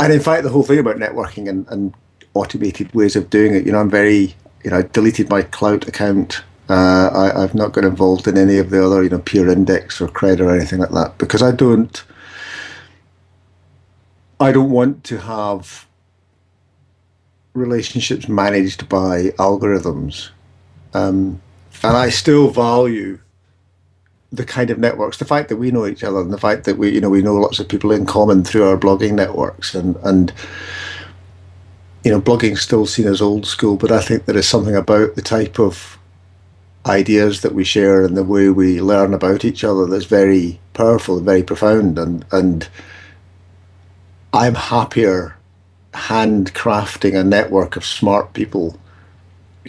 and in fact, the whole thing about networking and, and automated ways of doing it, you know, I'm very, you know, I deleted my Klout account. Uh, I, I've not got involved in any of the other, you know, PeerIndex or Kred or anything like that because I don't, I don't want to have relationships managed by algorithms. Um, and I still value the kind of networks, the fact that we know each other and the fact that we, you know, we know lots of people in common through our blogging networks and, and, you know, blogging still seen as old school, but I think there is something about the type of ideas that we share and the way we learn about each other that's very powerful and very profound. And, and I'm happier handcrafting a network of smart people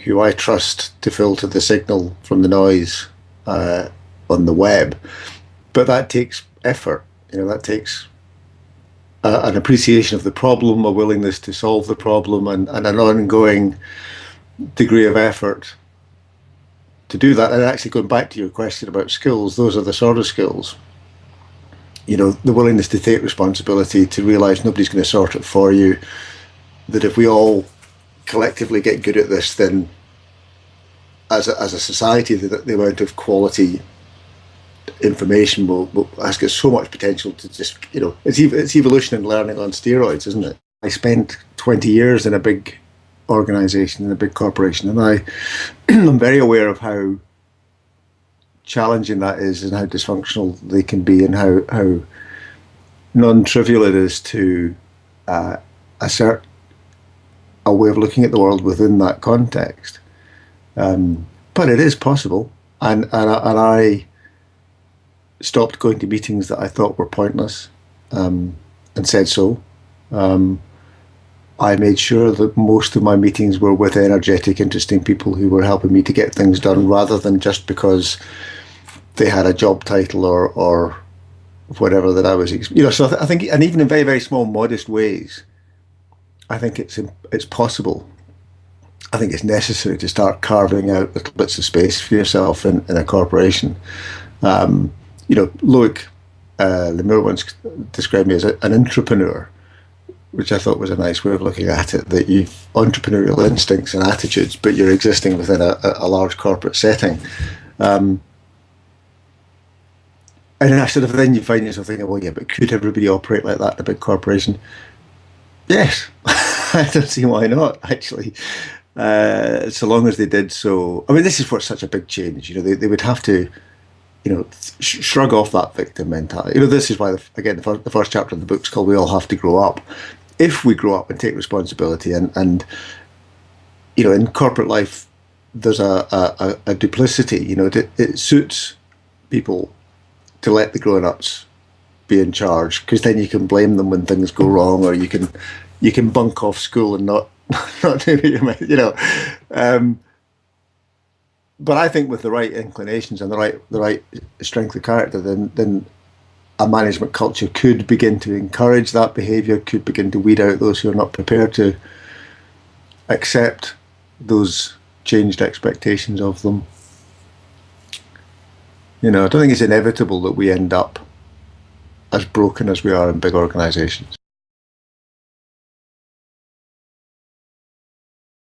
who I trust to filter the signal from the noise uh, on the web. But that takes effort. You know, that takes uh, an appreciation of the problem, a willingness to solve the problem, and, and an ongoing degree of effort to do that. And actually, going back to your question about skills, those are the sort of skills. You know, the willingness to take responsibility, to realize nobody's going to sort it for you. That if we all collectively get good at this, then as a, as a society, the, the amount of quality information will, will has got so much potential to just you know it's it's evolution and learning on steroids, isn't it? I spent 20 years in a big organization in a big corporation, and I am very aware of how challenging that is and how dysfunctional they can be and how how non-trivial it is to uh, assert a way of looking at the world within that context. Um, but it is possible, and and, and I stopped going to meetings that I thought were pointless um, and said so. Um, I made sure that most of my meetings were with energetic, interesting people who were helping me to get things done rather than just because they had a job title or, or whatever that I was, you know, so I think, and even in very, very small, modest ways, I think it's, it's possible. I think it's necessary to start carving out little bits of space for yourself in, in a corporation. Um, you know, Loic uh, Le Meur once described me as a, an intrapreneur, which I thought was a nice way of looking at it, that you've entrepreneurial instincts and attitudes, but you're existing within a, a large corporate setting. Um, and I sort of then you find yourself thinking, well, yeah, but could everybody operate like that in a big corporation? Yes, I don't see why not, actually. Uh, so long as they did so. I mean, this is what's such a big change. You know, they, they would have to you know, sh shrug off that victim mentality. You know, this is why, the, again, the first, the first chapter of the book's called "We All Have to Grow Up." If we grow up and take responsibility, and and you know, in corporate life, there's a a, a duplicity. You know, it, it suits people to let the grown-ups be in charge because then you can blame them when things go wrong, or you can you can bunk off school and not not do what you. You know. Um, but I think with the right inclinations and the right the right strength of character, then then a management culture could begin to encourage that behaviour, could begin to weed out those who are not prepared to accept those changed expectations of them. You know, I don't think it's inevitable that we end up as broken as we are in big organisations.